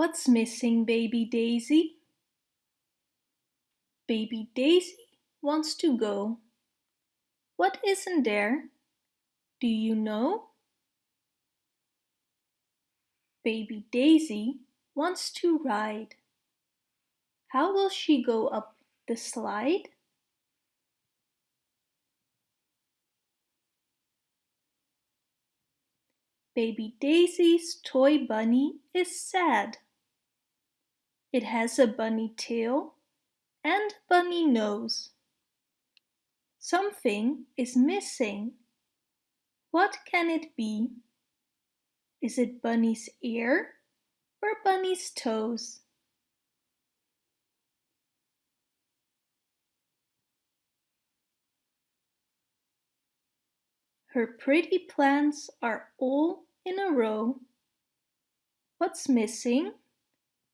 What's missing, baby Daisy? Baby Daisy wants to go. What isn't there? Do you know? Baby Daisy wants to ride. How will she go up the slide? Baby Daisy's toy bunny is sad. It has a bunny tail and bunny nose. Something is missing. What can it be? Is it Bunny's ear or Bunny's toes? Her pretty plants are all in a row. What's missing?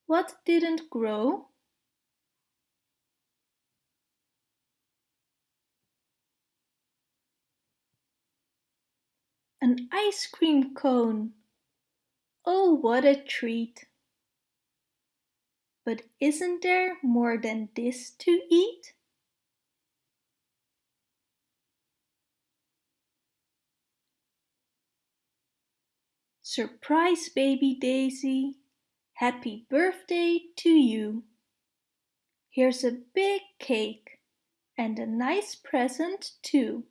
What didn't grow? An ice cream cone. Oh, what a treat. But isn't there more than this to eat? Surprise, baby Daisy. Happy birthday to you. Here's a big cake and a nice present too.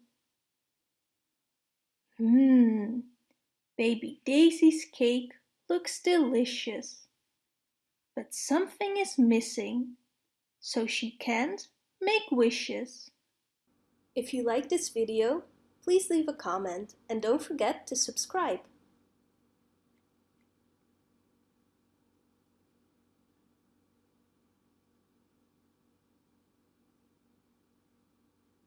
Mmm, baby Daisy's cake looks delicious. But something is missing, so she can't make wishes. If you like this video, please leave a comment and don't forget to subscribe.